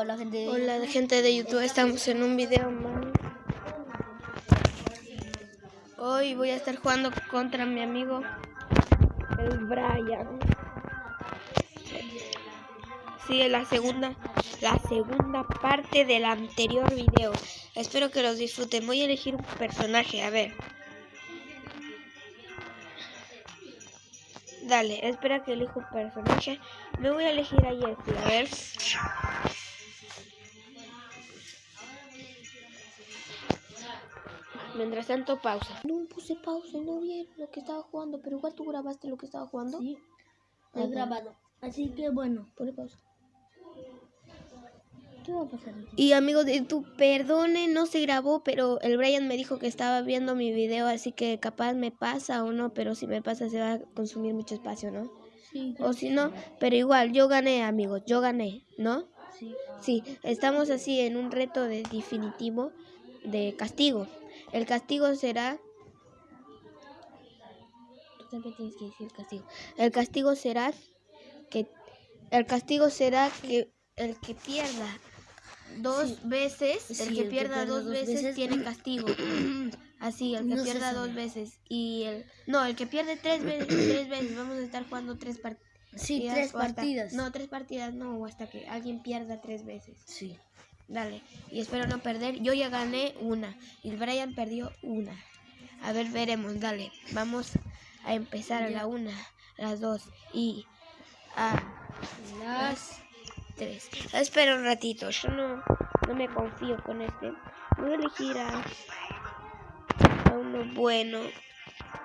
Hola gente de Hola gente de YouTube, estamos en un video más. Hoy voy a estar jugando contra mi amigo el Brian. Sigue la segunda, la segunda parte del anterior video. Espero que los disfruten. Voy a elegir un personaje, a ver. Dale, espera que elijo un personaje. Me voy a elegir a Jessie, a ver. Mientras tanto, pausa. No puse pausa, no vi lo que estaba jugando, pero igual tú grabaste lo que estaba jugando. Sí, he bueno. grabado. Así que bueno, Pone pausa. ¿qué va a pasar aquí? Y amigos de YouTube, perdone, no se grabó, pero el Brian me dijo que estaba viendo mi video, así que capaz me pasa o no, pero si me pasa se va a consumir mucho espacio, ¿no? Sí, O si no, pero igual, yo gané, amigos, yo gané, ¿no? sí. Sí, estamos así en un reto de definitivo de castigo. El castigo será... Tú también tienes que decir castigo. El castigo será que... El castigo será que el que pierda dos Sí. veces, el que el que pierda dos dos veces, veces. tiene castigo. Así, el que No pierda dos veces. Y el... No, el que pierde tres veces, tres veces. Vamos a estar jugando tres partidas. Sí, tres hasta- partidas. No, tres partidas no, hasta que alguien pierda tres veces. Sí. Dale, y espero no perder. Yo ya gané una y el Brian perdió una. A ver, veremos, dale. Vamos a empezar a la una, a las dos y a las tres. Espera un ratito, yo no, no me confío con este. Voy a elegir a, a uno bueno.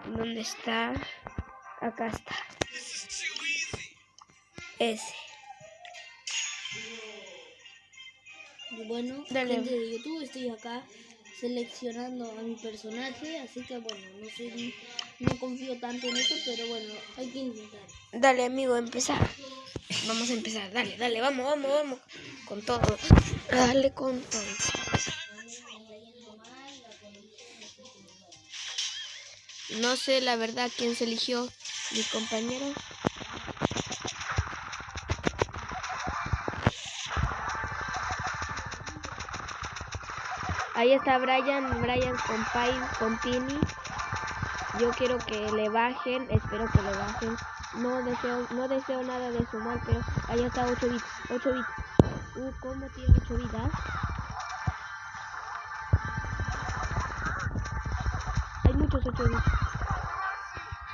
¿Dónde está? Acá está. Ese. Bueno, Dale. gente de YouTube, estoy acá seleccionando a mi personaje, así que bueno, no soy, no confío tanto en eso, pero bueno, hay que intentar. Dale, amigo, empezar. Vamos a empezar. Dale, dale, vamos, vamos, vamos. Con todo. Dale con todo. No sé la verdad quién se eligió. Mi compañero. Ahí está Brian, Brian con Pai, con Pini. Yo quiero que le bajen, espero que le bajen. No deseo, no deseo nada de su mal, pero ahí está 8 bits, 8 bits. Uh, ¿cómo tiene 8 vidas? Hay muchos 8 bits.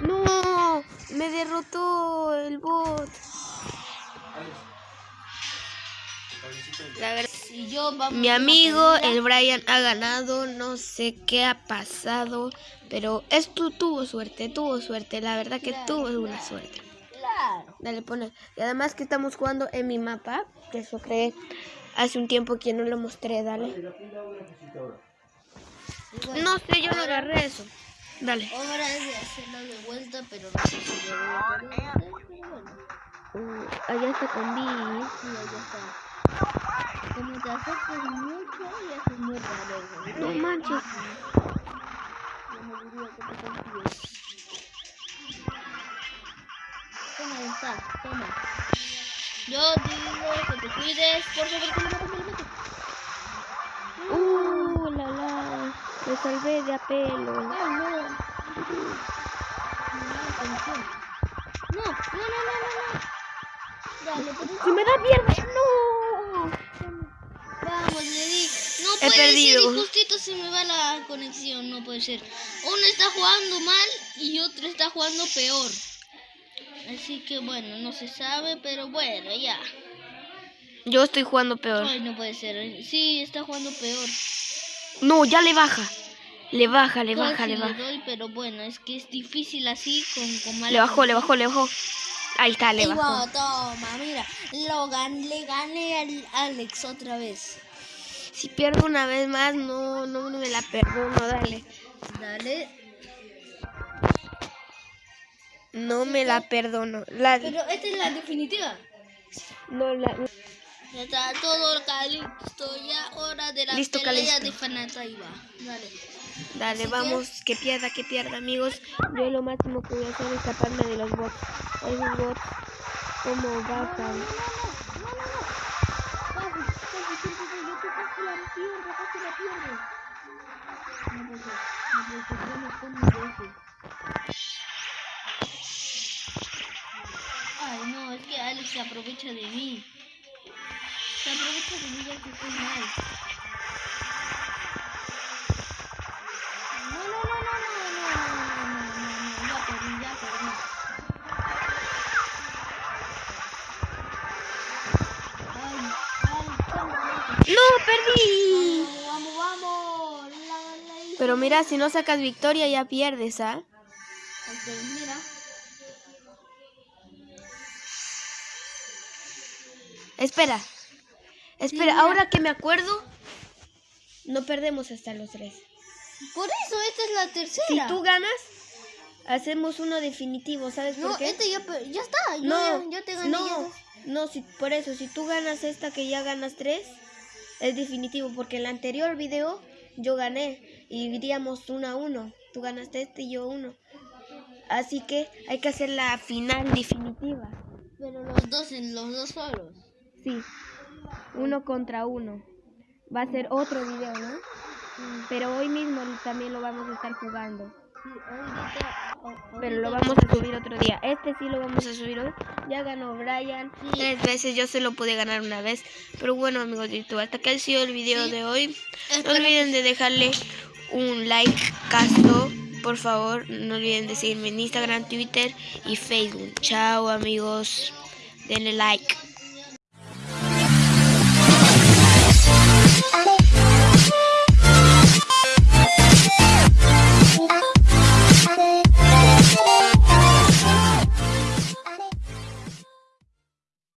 No, me derrotó el bot. La verdad. Y yo vamos Mi amigo, el Brian, ha ganado. No sé qué ha pasado. Pero esto tuvo suerte, tuvo suerte. La verdad que tuvo una suerte. Claro. Dale, pone. Y además que estamos jugando en mi mapa. Que eso creé hace un tiempo que no lo mostré. Dale. No sé, yo no agarré eso. Dale. Ahora es de hacerlo de vuelta, pero no sé si lo voy a bueno. Uh, allá está con B. Sí, está. Como te acercas mucho y haces muy raro. No manches. Toma, está, toma. Yo digo que te cuides, por favor, que. Uh, la la. Me salvé de apelo. No. No, no, no, no, no, no. Dale, Si me da mierda, no. Vamos, le di. No He puede perdido. ser, y justito se me va la conexión, no puede ser. Uno está jugando mal y otro está jugando peor. Así que bueno, no se sabe, pero bueno, ya. Yo estoy jugando peor. Ay, no puede ser. Sí, está jugando peor. No, ya le baja. Le baja, le baja, Casi le baja. doy, pero bueno, es que es difícil así con, con Le bajó, le bajó, le bajó. Ahí está, le bajó. toma, mira, lo gan le gané al Alex otra vez. Si pierdo una vez más, no, no me la perdono, dale. Dale. No me la perdono. La, Pero esta es la definitiva. no, la, Ya está todo listo, ya hora de la Listo, pelea Calisto. de Fanata y va. Dale. dale, Así vamos, que pierda, que pierda, amigos. Yo lo máximo que voy a hacer es escaparme de los bots. I will watch como Batman. No, no, no, no, no, no. No no Ay, no, es que Alex se aprovecha de mí. Se aprovecha de mí ya que estoy mal. ¡No, perdí! Vamos, vamos, la, la hice. Pero mira, si no sacas victoria ya pierdes, ¿ah? Mira. Espera. Espera, mira. ahora que me acuerdo, no perdemos hasta los tres. Por eso, esta es la Si tercera. tú ganas, hacemos uno definitivo, ¿sabes No, por qué? este ya, ya está. Yo, no, ya, yo te gané. no, no, si, por eso, si tú ganas esta que ya ganas tres, es definitivo, porque en el anterior video yo gané y iríamos uno a uno. Tú ganaste este y yo uno. Así que hay que hacer la final definitiva. Pero los dos, en los dos solos. Sí, uno contra uno. Va a ser otro video, ¿no? Pero hoy mismo también lo vamos a estar jugando. Sí, ahorita, Pero lo vamos a subir otro día. Este sí lo vamos a subir hoy. Ya ganó Brian Sí. tres veces. Yo se lo pude ganar una vez. Pero bueno, amigos de YouTube, hasta que ha sido el video Sí. de hoy. No olviden de dejarle un like, casto. Por favor, no olviden de seguirme en Instagram, Twitter y Facebook. Chao, amigos. Denle like.